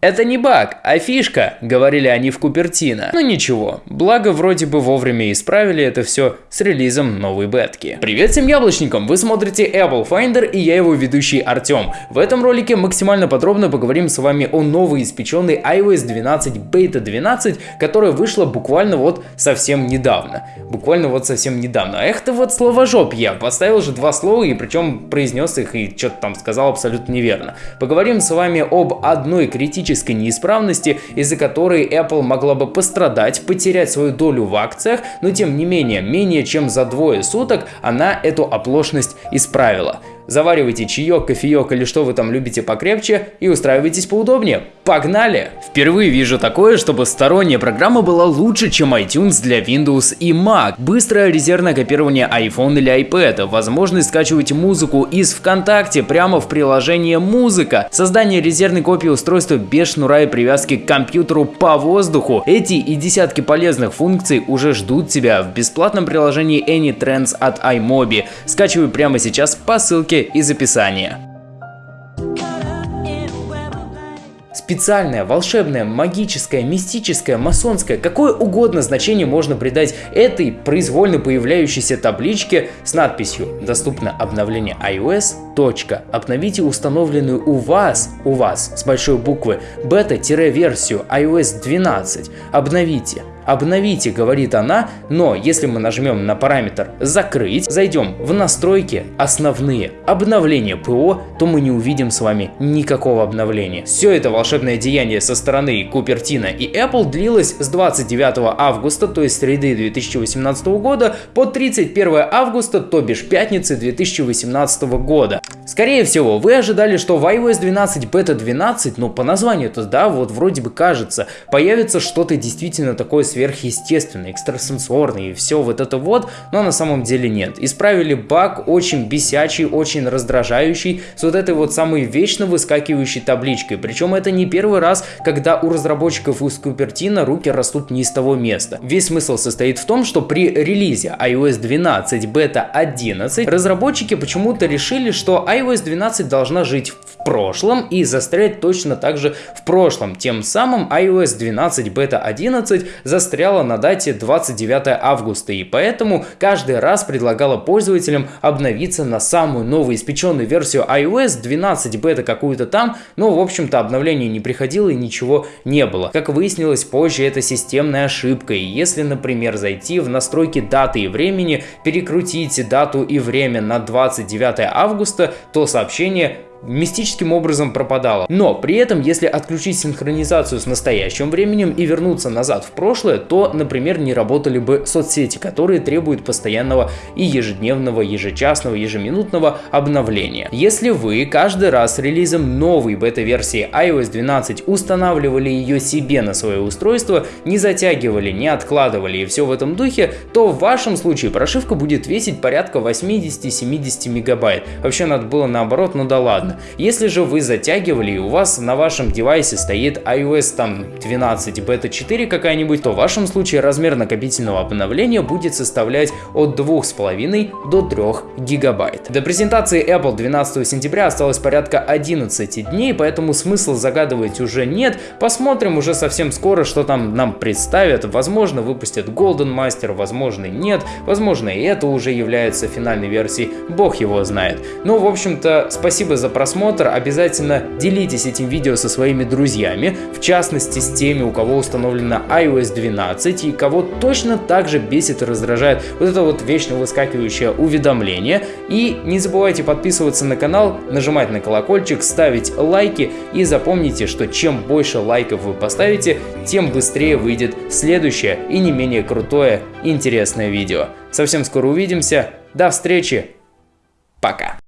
Это не баг, а фишка, говорили они в Купертино. Но ничего, благо вроде бы вовремя исправили это все с релизом новой бетки. Привет всем яблочникам, вы смотрите Apple Finder и я его ведущий Артем. В этом ролике максимально подробно поговорим с вами о новой испеченной iOS 12 Beta 12, которая вышла буквально вот совсем недавно. Буквально вот совсем недавно. Эх ты вот словожоп я, поставил же два слова и причем произнес их и что-то там сказал абсолютно неверно. Поговорим с вами об одной критической технической неисправности, из-за которой Apple могла бы пострадать, потерять свою долю в акциях, но тем не менее, менее чем за двое суток она эту оплошность исправила. Заваривайте чаек, кофеек или что вы там любите покрепче и устраивайтесь поудобнее. Погнали! Впервые вижу такое, чтобы сторонняя программа была лучше, чем iTunes для Windows и Mac. Быстрое резервное копирование iPhone или iPad, возможность скачивать музыку из ВКонтакте прямо в приложении «Музыка», создание резервной копии устройства без шнура и привязки к компьютеру по воздуху. Эти и десятки полезных функций уже ждут тебя в бесплатном приложении AnyTrends от iMobi. Скачивай прямо сейчас по ссылке из описания. Специальное, волшебное, магическое, мистическое, масонское, какое угодно значение можно придать этой произвольно появляющейся табличке с надписью «Доступно обновление iOS. Точка. Обновите установленную у вас, у вас с большой буквы, бета-версию iOS 12. Обновите обновите, говорит она, но если мы нажмем на параметр закрыть, зайдем в настройки основные обновления ПО, то мы не увидим с вами никакого обновления. Все это волшебное деяние со стороны Купертина и Apple длилось с 29 августа, то есть среды 2018 года, по 31 августа, то бишь пятницы 2018 года. Скорее всего, вы ожидали, что в iOS 12 Beta 12, ну по названию-то, да, вот вроде бы кажется, появится что-то действительно такое сверхъестественное сверхъестественный, экстрасенсорный и все вот это вот, но на самом деле нет. Исправили баг очень бесячий, очень раздражающий, с вот этой вот самой вечно выскакивающей табличкой. Причем это не первый раз, когда у разработчиков из Купертина руки растут не из того места. Весь смысл состоит в том, что при релизе iOS 12 Beta 11 разработчики почему-то решили, что iOS 12 должна жить в прошлом и застрять точно так же в прошлом. Тем самым iOS 12 Beta 11 застряла застряла на дате 29 августа, и поэтому каждый раз предлагала пользователям обновиться на самую новую испеченную версию iOS 12 бета какую-то там, но в общем-то обновление не приходило и ничего не было. Как выяснилось позже, это системная ошибка, и если, например, зайти в настройки даты и времени, перекрутить дату и время на 29 августа, то сообщение мистическим образом пропадала. Но при этом, если отключить синхронизацию с настоящим временем и вернуться назад в прошлое, то, например, не работали бы соцсети, которые требуют постоянного и ежедневного, ежечасного, ежеминутного обновления. Если вы каждый раз с релизом новой бета-версии iOS 12 устанавливали ее себе на свое устройство, не затягивали, не откладывали и все в этом духе, то в вашем случае прошивка будет весить порядка 80-70 мегабайт. Вообще надо было наоборот, ну да ладно ладно. Если же вы затягивали и у вас на вашем девайсе стоит iOS там 12 бета 4 какая-нибудь, то в вашем случае размер накопительного обновления будет составлять от 2,5 до 3 гигабайт. До презентации Apple 12 сентября осталось порядка 11 дней, поэтому смысла загадывать уже нет. Посмотрим уже совсем скоро, что там нам представят. Возможно, выпустят Golden Master, возможно, нет. Возможно, и это уже является финальной версией, бог его знает. Ну, в общем-то, спасибо за просмотр. Обязательно делитесь этим видео со своими друзьями, в частности с теми, у кого установлена iOS 12 и кого точно так же бесит и раздражает вот это вот вечно выскакивающее уведомление. И не забывайте подписываться на канал, нажимать на колокольчик, ставить лайки и запомните, что чем больше лайков вы поставите, тем быстрее выйдет следующее и не менее крутое интересное видео. Совсем скоро увидимся, до встречи, пока!